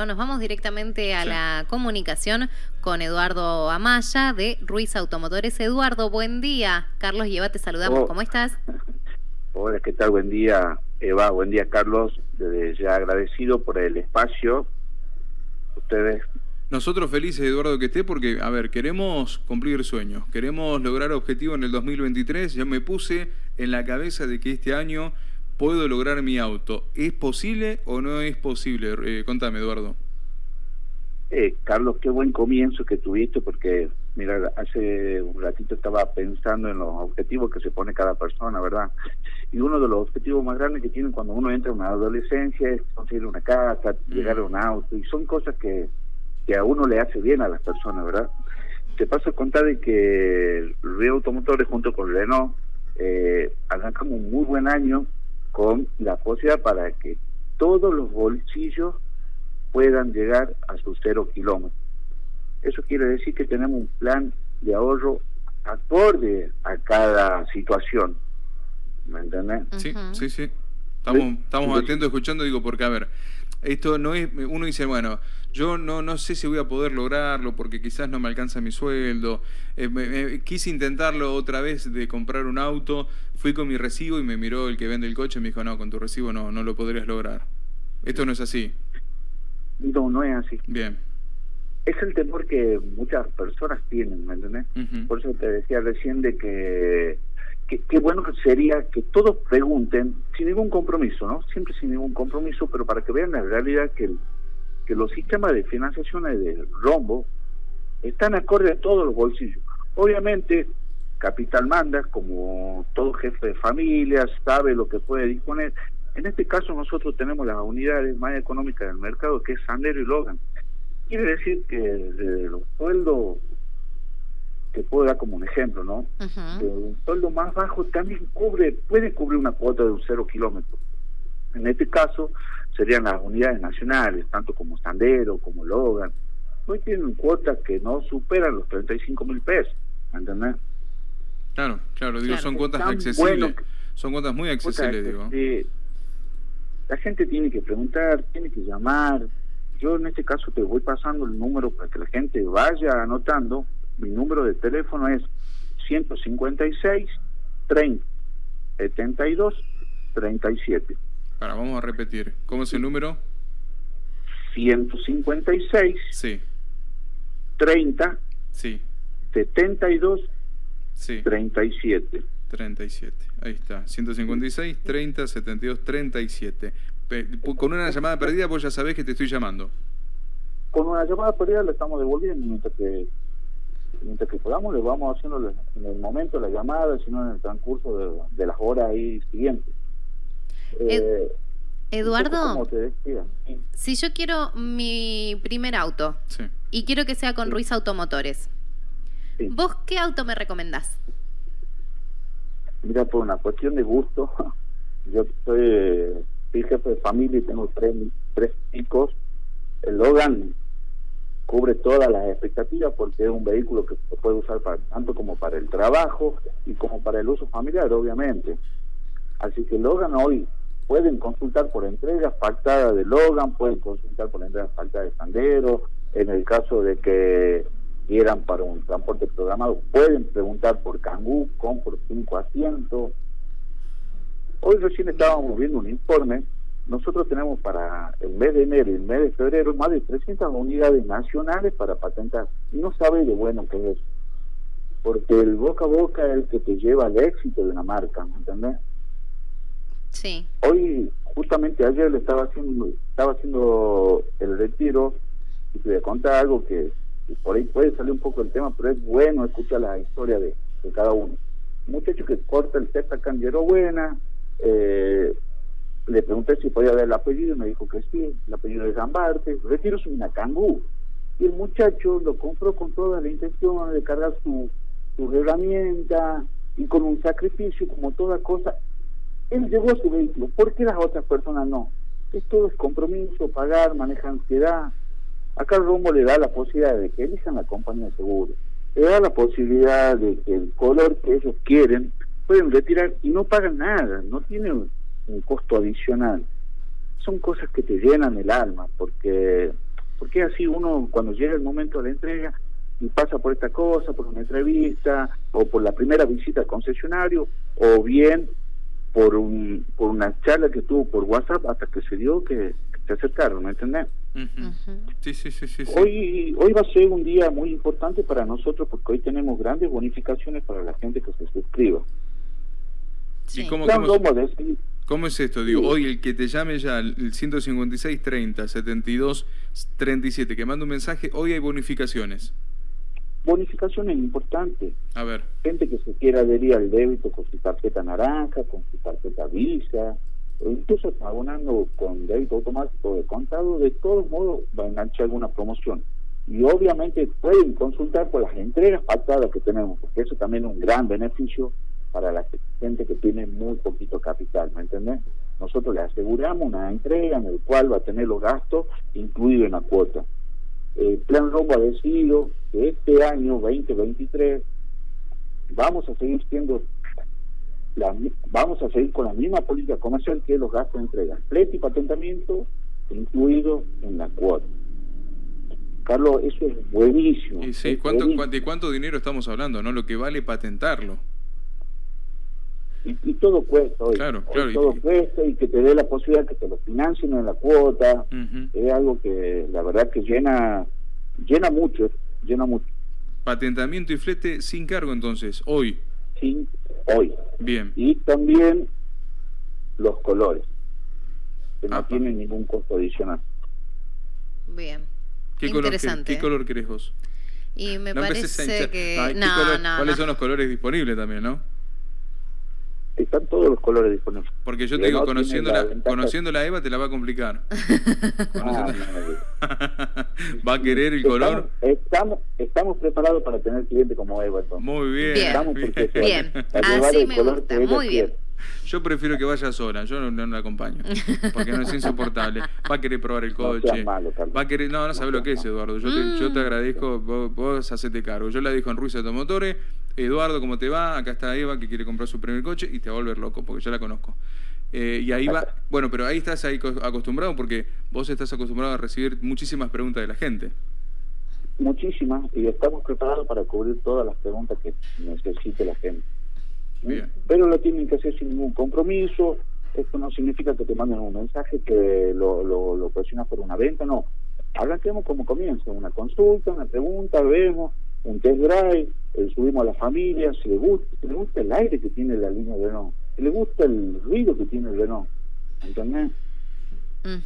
Nos vamos directamente a la comunicación con Eduardo Amaya de Ruiz Automotores. Eduardo, buen día. Carlos Lleva, te saludamos. Oh. ¿Cómo estás? Hola, ¿qué tal? Buen día, Eva. Buen día, Carlos. Desde ya agradecido por el espacio. Ustedes. Nosotros felices, Eduardo, que esté, porque, a ver, queremos cumplir sueños, queremos lograr objetivos en el 2023. Yo me puse en la cabeza de que este año puedo lograr mi auto. ¿Es posible o no es posible? Eh, contame, Eduardo. Eh, Carlos, qué buen comienzo que tuviste, porque, mira, hace un ratito estaba pensando en los objetivos que se pone cada persona, ¿verdad? Y uno de los objetivos más grandes que tienen cuando uno entra en una adolescencia es conseguir una casa, mm. llegar a un auto, y son cosas que, que a uno le hace bien a las personas, ¿verdad? Te paso a contar de que Río Automotores junto con Renault eh, arrancamos un muy buen año con la posibilidad para que todos los bolsillos puedan llegar a sus cero kilómetros. Eso quiere decir que tenemos un plan de ahorro acorde a cada situación. ¿Me entiendes? Sí, sí, sí. Estamos, estamos atentos escuchando, digo, porque a ver, esto no es, uno dice, bueno, yo no, no sé si voy a poder lograrlo porque quizás no me alcanza mi sueldo. Eh, quise intentarlo otra vez de comprar un auto, fui con mi recibo y me miró el que vende el coche y me dijo, no, con tu recibo no, no lo podrías lograr. Esto no es así. No, no es así. Bien. Es el temor que muchas personas tienen, ¿me entiendes? Por eso te decía recién de que qué bueno que sería que todos pregunten sin ningún compromiso, ¿no? Siempre sin ningún compromiso, pero para que vean la realidad que, que los sistemas de financiación de rombo están acorde a todos los bolsillos. Obviamente, capital manda, como todo jefe de familia, sabe lo que puede disponer. En este caso nosotros tenemos las unidades más económicas del mercado, que es Sandero y Logan. Quiere decir que de los sueldos te puedo dar como un ejemplo, ¿no? un sueldo más bajo también cubre, puede cubrir una cuota de un cero kilómetro. En este caso serían las unidades nacionales, tanto como Sandero, como Logan. Hoy tienen cuotas que no superan los 35 mil pesos, ¿entendés? Claro, claro, digo, son cuotas accesibles. son cuotas muy accesibles, digo. la gente tiene que preguntar, tiene que llamar. Yo en este caso te voy pasando el número para que la gente vaya anotando mi número de teléfono es 156 30 72 37. Ahora vamos a repetir. ¿Cómo es el número? 156 sí. 30 sí. 72 sí. 37. 37. Ahí está. 156 30 72 37. Con una llamada perdida vos ya sabés que te estoy llamando. Con una llamada perdida le estamos devolviendo mientras que mientras que podamos le vamos haciendo en el momento la llamada, sino en el transcurso de, las horas ahí siguientes. Eh, Eduardo, si yo quiero mi primer auto y quiero que sea con Ruiz Automotores, ¿vos qué auto me recomendás? Mira, por una cuestión de gusto, yo soy, soy jefe de familia y tengo tres, tres chicos. El Logan cubre todas las expectativas porque es un vehículo que se puede usar para, tanto como para el trabajo y como para el uso familiar, obviamente. Así que Logan hoy pueden consultar por entregas pactadas de Logan, pueden consultar por entregas pactadas de Sandero, en el caso de que quieran para un transporte programado, pueden preguntar por Kangoo, con por cinco asientos. Hoy recién estábamos viendo un informe nosotros tenemos para el mes de enero y el mes de febrero más de 300 unidades nacionales para patentar. Y no sabe de bueno qué es Porque el boca a boca es el que te lleva al éxito de una marca, ¿me entendés? Sí. Hoy, justamente ayer le estaba haciendo, estaba haciendo el retiro y te voy a contar algo que, por ahí puede salir un poco el tema, pero es bueno escuchar la historia de, cada uno. Un muchacho que corta el testa candiero buena, eh, le pregunté si podía ver el apellido y me dijo que sí, el apellido de Zambarte, retiro su Cangú. Y el muchacho lo compró con toda la intención de cargar su, su herramienta y con un sacrificio como toda cosa. Él llevó su vehículo, ¿por qué las otras personas no? Esto es compromiso, pagar, maneja ansiedad. Acá el rumbo le da la posibilidad de que elijan la compañía de seguro, le da la posibilidad de que el color que ellos quieren pueden retirar y no pagan nada, no tienen un costo adicional. son cosas que te llenan el alma, porque, porque así uno cuando llega el momento de la entrega y pasa por esta cosa, por una entrevista, o por la primera visita al concesionario, o bien por, un, por una charla que tuvo por WhatsApp hasta que se dio que se acercaron, ¿me entendés? sí, sí, sí, sí, Hoy, hoy va a ser un día muy importante para nosotros porque hoy tenemos grandes bonificaciones para la gente que se suscriba. ¿Y cómo, cómo, es esto? Digo, hoy el que te llame ya el 156 30 72 37, que manda un mensaje, hoy hay bonificaciones bonificaciones importantes. A ver. Gente que se quiera adherir al débito con su tarjeta naranja, con su tarjeta Visa, o incluso abonando con débito automático de contado, de todos modos va a enganchar alguna promoción. Y obviamente pueden consultar por las entregas pactadas que tenemos, porque eso también es un gran beneficio para la gente que tiene muy poquito capital, ¿me entendés? Nosotros le aseguramos una entrega en el cual va a tener los gastos incluidos en la cuota el Plan Rombo ha decidido que este año 2023 vamos a seguir siendo la, vamos a seguir con la misma política comercial que los gastos de entrega, flete y patentamiento incluido en la cuota. Carlos, eso es buenísimo. Y sí, ¿cuánto, ¿De cuánto dinero estamos hablando? no Lo que vale patentarlo. Y, todo cuesta hoy. Claro, claro. todo cuesta y que te dé la posibilidad que te lo financien en la cuota. Es algo que la verdad que llena, llena mucho, llena mucho. Patentamiento y flete sin cargo entonces, hoy. Sin, hoy. Bien. Y también los colores, que no tienen ningún costo adicional. Bien. ¿Qué Interesante. Color, ¿Qué, color querés vos? Y me parece que... ¿Cuáles son los colores disponibles también, no? Están todos los colores disponibles. Porque yo te digo, conociendo la, conociendo la Eva te la va a complicar. Ah, ¿Va a querer el color? Estamos, estamos preparados para tener cliente como Eva. Muy bien. Bien, así me gusta, muy bien. Yo prefiero que vaya sola, yo no, la acompaño, porque no es insoportable. Va a querer probar el coche. va a querer, no, no sabe lo que es, Eduardo. Yo te, yo te mm. agradezco, vos, vos hacete cargo. Yo la dijo en Ruiz Automotores, Eduardo, ¿cómo te va? Acá está Eva que quiere comprar su primer coche y te va a volver loco, porque yo la conozco. Eh, y ahí va, bueno, pero ahí estás ahí acostumbrado porque vos estás acostumbrado a recibir muchísimas preguntas de la gente. Muchísimas, y estamos preparados para cubrir todas las preguntas que necesite la gente. Pero lo tienen que hacer sin ningún compromiso. Esto no significa que te manden un mensaje que lo, lo, lo presionas por una venta, no. Arranquemos como comienza, una consulta, una pregunta, vemos, un test drive, eh, subimos a la familia, si le gusta, si le gusta el aire que tiene la línea de no, si le gusta el ruido que tiene el Renault, ¿entendés?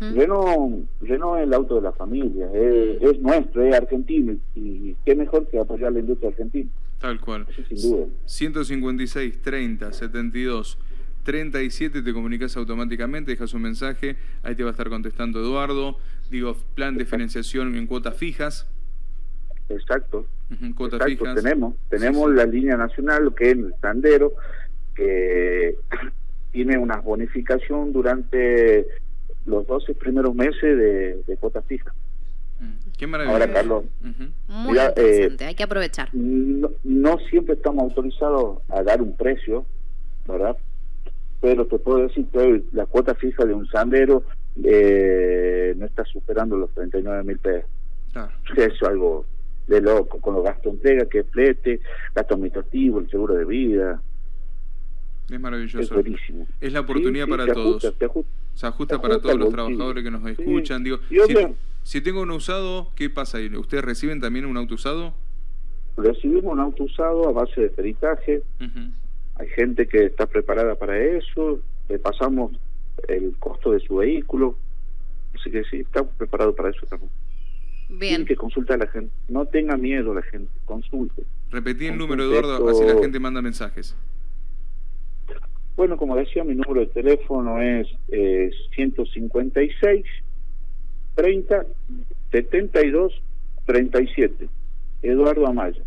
Renault, Renault es el auto de la familia, es, nuestro, es argentino y qué mejor que apoyar la industria argentina. Tal cual. sin duda. 156, 30, 72, 37, te comunicas automáticamente, dejas un mensaje, ahí te va a estar contestando Eduardo. Digo, plan de financiación en cuotas fijas. Exacto. Tenemos, tenemos la línea nacional, que es el Sandero, que tiene una bonificación durante los 12 primeros meses de, de cuotas fijas. Mm, qué maravilla. Ahora, Carlos, muy interesante, hay que aprovechar. No, siempre estamos autorizados a dar un precio, ¿verdad? Pero te puedo decir que la cuota fija de un sandero eh, no está superando los 39 mil pesos. Eso es algo de loco, con los gastos de entrega, que es flete, gasto administrativo, el seguro de vida. Es maravilloso. Es la oportunidad para todos. se ajusta, para todos los trabajadores que nos escuchan. Digo, si, tengo un usado, ¿qué pasa ahí? ¿Ustedes reciben también un auto usado? Recibimos un auto usado a base de peritaje. Hay gente que está preparada para eso. Le pasamos el costo de su vehículo. Así que sí, estamos preparados para eso también. Bien. que consultar a la gente. No tenga miedo la gente, consulte. Repetí el número, Eduardo, así la gente manda mensajes. Bueno, como decía, mi número de teléfono es 156 30 72 37. Eduardo Amaya.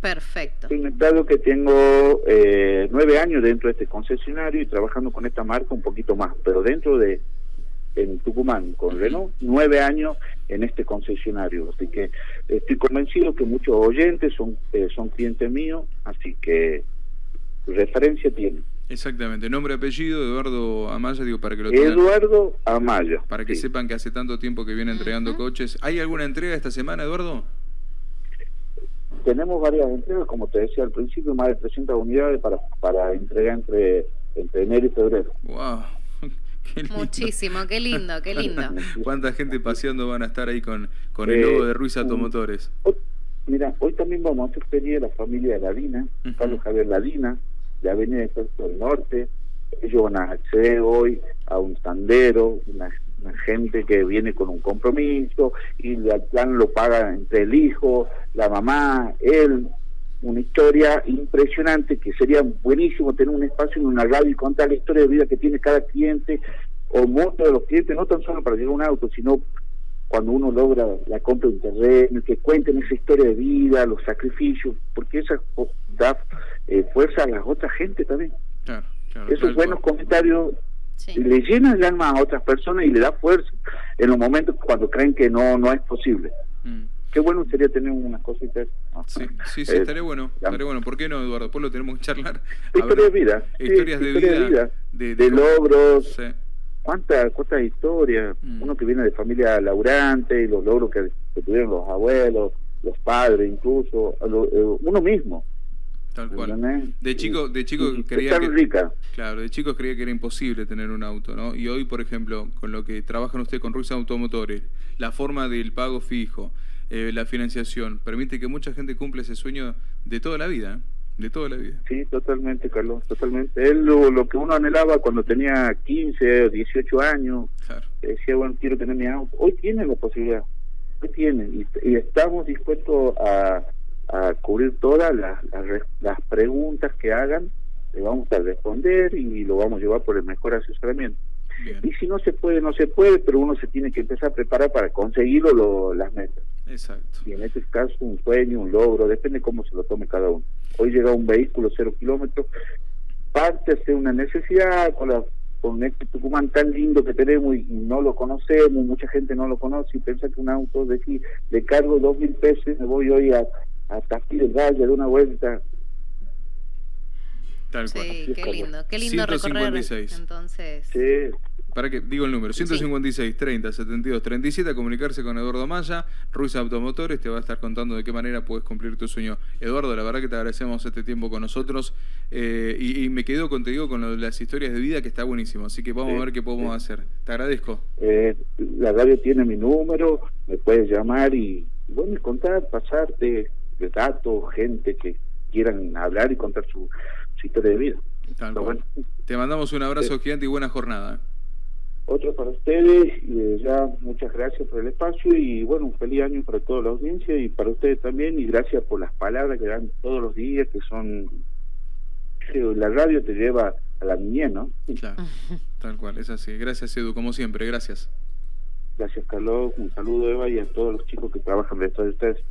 Perfecto. Un que tengo eh, nueve años dentro de este concesionario y trabajando con esta marca un poquito más, pero dentro de en Tucumán con Renault, nueve años en este concesionario. Así que estoy convencido que muchos oyentes son, eh, son clientes míos, así que referencia tienen. Exactamente, nombre, apellido, Eduardo Amaya, digo, para que lo tengan. Eduardo Amaya. Para que sepan que hace tanto tiempo que viene entregando coches. ¿Hay alguna entrega esta semana, Eduardo? Tenemos varias entregas, como te decía al principio, más de 300 unidades para, para entrega entre, entre enero y febrero. ¡Wow! Muchísimo, qué lindo, qué lindo. ¿Cuánta gente paseando van a estar ahí con, con el logo de Ruiz Automotores? mira, hoy también vamos a hacer feria de la familia de Ladina, Carlos Javier Ladina, de Avenida de del Norte. Ellos van a acceder hoy a un sandero, una, gente que viene con un compromiso y el plan lo paga entre el hijo, la mamá, él. Una historia impresionante que sería buenísimo tener un espacio en una radio y contar la historia de vida que tiene cada cliente o muchos de los clientes, no tan solo para llegar a un auto, sino cuando uno logra la compra de un terreno, que cuenten esa historia de vida, los sacrificios, porque esa da eh, fuerza a la otra gente también. Esos buenos comentarios le llenan el alma a otras personas y le da fuerza en los momentos cuando creen que no no es posible. Mm. Qué bueno sería tener unas cositas. Sí, sí, sí, estaría bueno. Estaría bueno. ¿Por qué no, Eduardo? Después lo tenemos que charlar. Historias de vida. Historias de vida. De, logros. ¿Cuántas cuánta historias? Mm. Uno que viene de familia laburante y los logros que, tuvieron los abuelos, los padres incluso, eh, uno mismo. Tal cual. De chico, de chico creía que, rica. claro, de chicos creía que era imposible tener un auto, ¿no? Y hoy, por ejemplo, con lo que trabajan ustedes con Ruiz Automotores, la forma del pago fijo, eh, la financiación, permite que mucha gente cumpla ese sueño de toda la vida. ¿eh? de toda la vida. Sí, totalmente, Carlos, totalmente. Él lo, que uno anhelaba cuando tenía 15 o 18 años, decía, bueno, quiero tener mi auto. Hoy tiene la posibilidad, hoy tiene, y, estamos dispuestos a, a cubrir todas las, las, preguntas que hagan, le vamos a responder y lo vamos a llevar por el mejor asesoramiento. Y si no se puede, no se puede, pero uno se tiene que empezar a preparar para conseguirlo lo, las metas. Exacto. Y en este caso un sueño, un logro, depende cómo se lo tome cada uno. Hoy llega un vehículo cero kilómetros, parte de una necesidad con, la, con este Tucumán tan lindo que tenemos y, no lo conocemos, mucha gente no lo conoce y piensa que un auto de aquí le cargo dos mil pesos y me voy hoy a, a Castillo del Valle de una vuelta. Tal cual. Sí, qué lindo, qué lindo 156. entonces. Sí, para que digo el número, 156 30 72 37, a comunicarse con Eduardo Maya, Ruiz Automotores, te va a estar contando de qué manera puedes cumplir tu sueño. Eduardo, la verdad que te agradecemos este tiempo con nosotros eh, y, me quedo contigo con las historias de vida que está buenísimo, así que vamos a ver qué podemos hacer. Te agradezco. Eh, la radio tiene mi número, me puedes llamar y, bueno, contar, pasarte de datos, gente que quieran hablar y contar su, historia de vida. Te mandamos un abrazo gigante y buena jornada. Otro para ustedes, y ya muchas gracias por el espacio y bueno, un feliz año para toda la audiencia y para ustedes también y gracias por las palabras que dan todos los días, que son... La radio te lleva a la niñez, ¿no? Claro, tal cual, es así. Gracias Edu, como siempre, gracias. Gracias Carlos, un saludo Eva y a todos los chicos que trabajan detrás de ustedes.